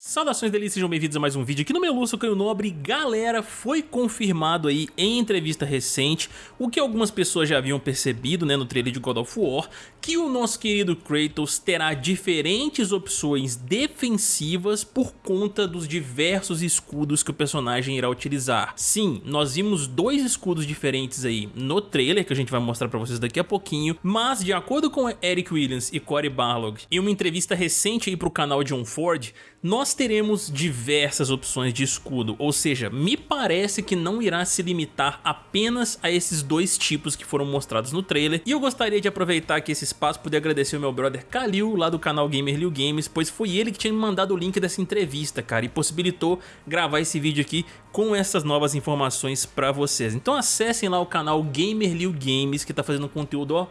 Saudações delícias, sejam bem-vindos a mais um vídeo aqui no meu Lúcio Canho Nobre. Galera, foi confirmado aí em entrevista recente, o que algumas pessoas já haviam percebido né, no trailer de God of War, que o nosso querido Kratos terá diferentes opções defensivas por conta dos diversos escudos que o personagem irá utilizar. Sim, nós vimos dois escudos diferentes aí no trailer, que a gente vai mostrar pra vocês daqui a pouquinho, mas de acordo com Eric Williams e Cory Barlog, em uma entrevista recente aí pro canal John Ford, nós teremos diversas opções de escudo, ou seja, me parece que não irá se limitar apenas a esses dois tipos que foram mostrados no trailer, e eu gostaria de aproveitar aqui esse espaço para agradecer o meu brother Kalil, lá do canal Gamer Liu Games, pois foi ele que tinha me mandado o link dessa entrevista, cara, e possibilitou gravar esse vídeo aqui com essas novas informações para vocês. Então acessem lá o canal Gamer Liu Games, que tá fazendo conteúdo, ó,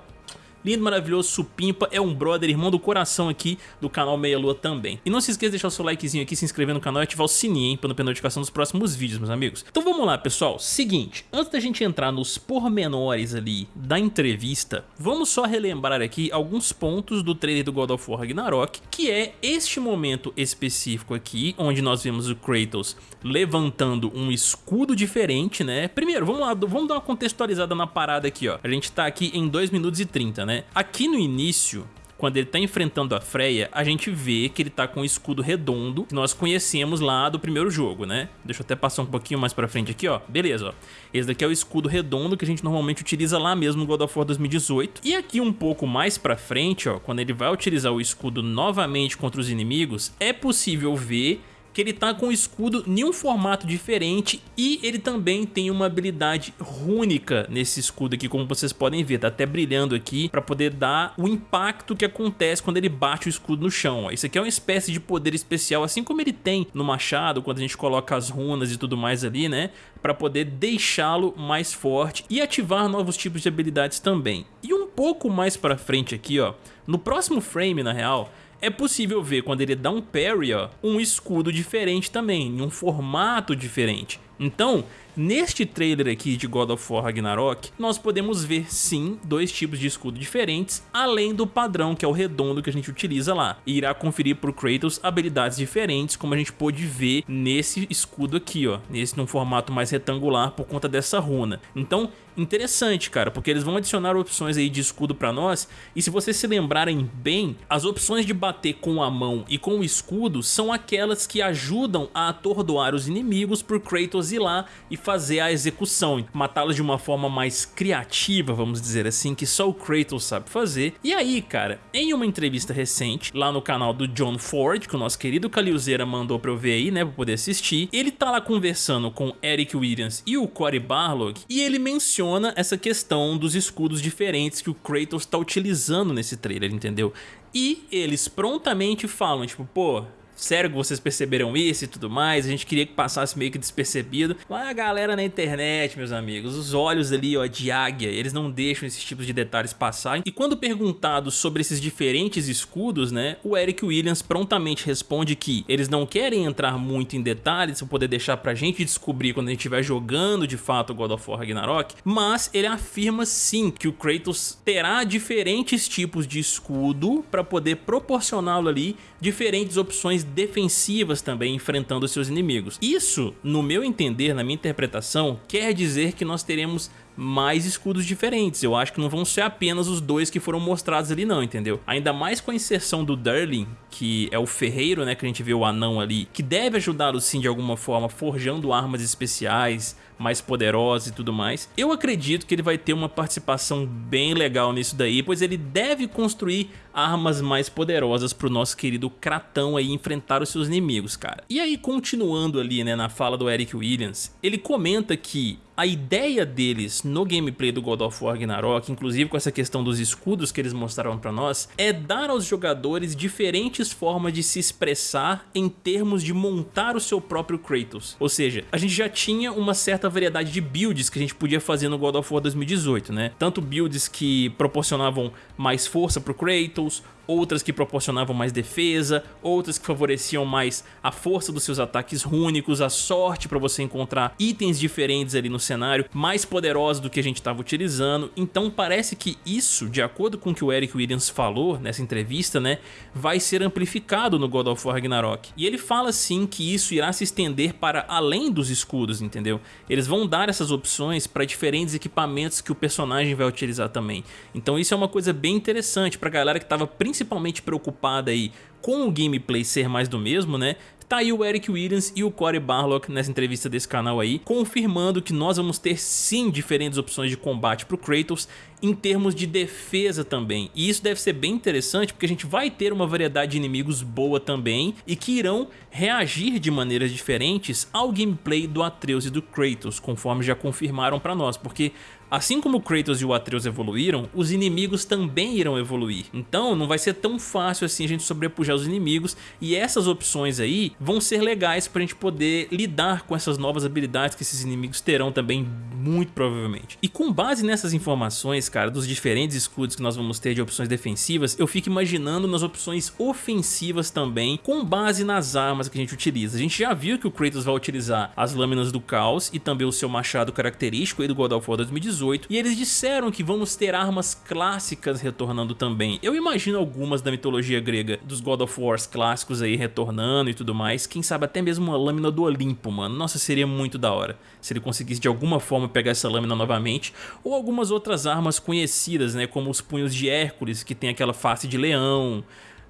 lindo, maravilhoso, supimpa, é um brother, irmão do coração aqui do canal Meia Lua também. E não se esqueça de deixar o seu likezinho aqui, se inscrever no canal e ativar o sininho, hein, para não perder notificação dos próximos vídeos, meus amigos. Então vamos lá, pessoal. Seguinte, antes da gente entrar nos pormenores ali da entrevista, vamos só relembrar aqui alguns pontos do trailer do God of War Ragnarok, que é este momento específico aqui, onde nós vemos o Kratos levantando um escudo diferente, né? Primeiro, vamos lá, vamos dar uma contextualizada na parada aqui, ó. A gente tá aqui em 2 minutos e 30, né? Aqui no início, quando ele tá enfrentando a Freya, a gente vê que ele tá com um escudo redondo que nós conhecemos lá do primeiro jogo, né? Deixa eu até passar um pouquinho mais pra frente aqui, ó. Beleza, ó. Esse daqui é o escudo redondo que a gente normalmente utiliza lá mesmo no God of War 2018. E aqui um pouco mais pra frente, ó, quando ele vai utilizar o escudo novamente contra os inimigos, é possível ver que ele tá com o escudo em um formato diferente e ele também tem uma habilidade rúnica nesse escudo aqui, como vocês podem ver, tá até brilhando aqui para poder dar o impacto que acontece quando ele bate o escudo no chão. Ó. Isso aqui é uma espécie de poder especial, assim como ele tem no machado, quando a gente coloca as runas e tudo mais ali, né? Para poder deixá-lo mais forte e ativar novos tipos de habilidades também. E um pouco mais para frente aqui, ó, no próximo frame, na real, é possível ver quando ele dá um parry, ó, um escudo diferente também, em um formato diferente. Então, neste trailer aqui de God of War Ragnarok, nós podemos ver sim dois tipos de escudo diferentes, além do padrão que é o redondo que a gente utiliza lá. E irá conferir para o Kratos habilidades diferentes, como a gente pôde ver nesse escudo aqui, ó, nesse num formato mais retangular por conta dessa runa. Então, interessante, cara, porque eles vão adicionar opções aí de escudo para nós, e se vocês se lembrarem bem, as opções de bater com a mão e com o escudo são aquelas que ajudam a atordoar os inimigos Kratos Kratos ir lá e fazer a execução, matá-los de uma forma mais criativa, vamos dizer assim, que só o Kratos sabe fazer. E aí, cara, em uma entrevista recente, lá no canal do John Ford, que o nosso querido Calilzeira mandou pra eu ver aí, né, pra poder assistir, ele tá lá conversando com Eric Williams e o Cory Barlog, e ele menciona essa questão dos escudos diferentes que o Kratos tá utilizando nesse trailer, entendeu? E eles prontamente falam, tipo, pô, sério que vocês perceberam isso e tudo mais, a gente queria que passasse meio que despercebido. Mas a galera na internet, meus amigos, os olhos ali ó, de águia, eles não deixam esses tipos de detalhes passar. E quando perguntado sobre esses diferentes escudos, né, o Eric Williams prontamente responde que eles não querem entrar muito em detalhes para poder deixar pra gente descobrir quando a gente estiver jogando de fato God of War Ragnarok, mas ele afirma sim que o Kratos terá diferentes tipos de escudo para poder proporcioná-lo ali diferentes opções defensivas também enfrentando seus inimigos. Isso, no meu entender, na minha interpretação, quer dizer que nós teremos mais escudos diferentes. Eu acho que não vão ser apenas os dois que foram mostrados ali não, entendeu? Ainda mais com a inserção do Durlin, que é o ferreiro, né, que a gente vê o anão ali, que deve ajudá-lo sim de alguma forma, forjando armas especiais, mais poderosas e tudo mais. Eu acredito que ele vai ter uma participação bem legal nisso daí, pois ele deve construir armas mais poderosas pro nosso querido Kratão aí enfrentar os seus inimigos, cara. E aí, continuando ali, né, na fala do Eric Williams, ele comenta que a ideia deles no gameplay do God of War Ragnarok, inclusive com essa questão dos escudos que eles mostraram pra nós, é dar aos jogadores diferentes formas de se expressar em termos de montar o seu próprio Kratos. Ou seja, a gente já tinha uma certa variedade de builds que a gente podia fazer no God of War 2018, né? Tanto builds que proporcionavam mais força pro Kratos, outras que proporcionavam mais defesa, outras que favoreciam mais a força dos seus ataques rúnicos, a sorte para você encontrar itens diferentes ali no cenário, mais poderosos do que a gente estava utilizando. Então parece que isso, de acordo com o que o Eric Williams falou nessa entrevista, né, vai ser amplificado no God of War Ragnarok. E ele fala sim que isso irá se estender para além dos escudos, entendeu? Eles vão dar essas opções para diferentes equipamentos que o personagem vai utilizar também. Então isso é uma coisa bem interessante para a galera que estava principalmente preocupada aí com o gameplay ser mais do mesmo, né? Tá aí o Eric Williams e o Corey Barlock nessa entrevista desse canal aí, confirmando que nós vamos ter sim diferentes opções de combate pro Kratos em termos de defesa também. E isso deve ser bem interessante porque a gente vai ter uma variedade de inimigos boa também e que irão reagir de maneiras diferentes ao gameplay do Atreus e do Kratos, conforme já confirmaram para nós, porque Assim como Kratos e o Atreus evoluíram, os inimigos também irão evoluir. Então não vai ser tão fácil assim a gente sobrepujar os inimigos e essas opções aí vão ser legais pra gente poder lidar com essas novas habilidades que esses inimigos terão também, muito provavelmente. E com base nessas informações, cara, dos diferentes escudos que nós vamos ter de opções defensivas, eu fico imaginando nas opções ofensivas também, com base nas armas que a gente utiliza. A gente já viu que o Kratos vai utilizar as lâminas do caos e também o seu machado característico aí do God of War 2018, 2018 e eles disseram que vamos ter armas clássicas retornando também. Eu imagino algumas da mitologia grega, dos God of Wars clássicos aí retornando e tudo mais, quem sabe até mesmo uma lâmina do Olimpo, mano. Nossa, seria muito da hora se ele conseguisse de alguma forma pegar essa lâmina novamente, ou algumas outras armas conhecidas, né, como os punhos de Hércules, que tem aquela face de leão,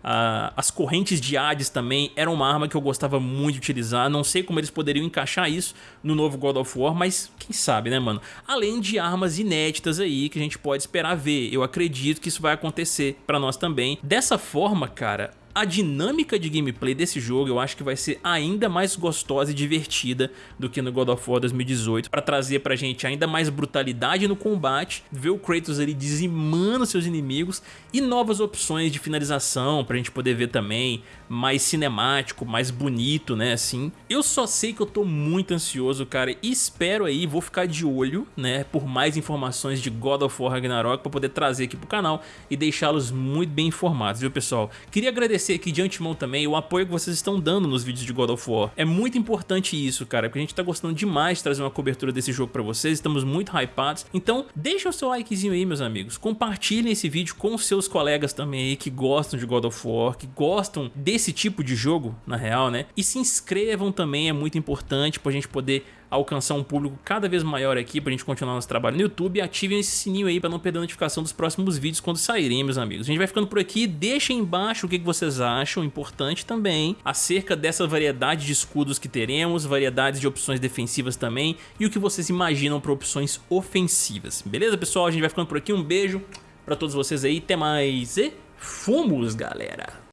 Uh, as correntes de Hades também eram uma arma que eu gostava muito de utilizar. Não sei como eles poderiam encaixar isso no novo God of War, mas quem sabe, né, mano? Além de armas inéditas aí que a gente pode esperar ver. Eu acredito que isso vai acontecer pra nós também. Dessa forma, cara, a dinâmica de gameplay desse jogo eu acho que vai ser ainda mais gostosa e divertida do que no God of War 2018 para trazer pra gente ainda mais brutalidade no combate, ver o Kratos ali dizimando seus inimigos e novas opções de finalização pra gente poder ver também, mais cinemático, mais bonito, né, assim. Eu só sei que eu tô muito ansioso, cara, e espero aí, vou ficar de olho, né, por mais informações de God of War Ragnarok pra poder trazer aqui pro canal e deixá-los muito bem informados, viu, pessoal? Queria agradecer agradecer aqui de antemão também o apoio que vocês estão dando nos vídeos de God of War. É muito importante isso, cara, porque a gente tá gostando demais de trazer uma cobertura desse jogo pra vocês, estamos muito hypados. Então, deixa o seu likezinho aí, meus amigos. Compartilhem esse vídeo com os seus colegas também aí que gostam de God of War, que gostam desse tipo de jogo, na real, né? E se inscrevam também, é muito importante pra gente poder alcançar um público cada vez maior aqui pra gente continuar nosso trabalho no YouTube ativem esse sininho aí pra não perder a notificação dos próximos vídeos quando saírem, meus amigos. A gente vai ficando por aqui, deixem embaixo o que vocês acham, importante também, acerca dessa variedade de escudos que teremos, variedades de opções defensivas também e o que vocês imaginam para opções ofensivas. Beleza, pessoal? A gente vai ficando por aqui, um beijo pra todos vocês aí, até mais e fomos, galera!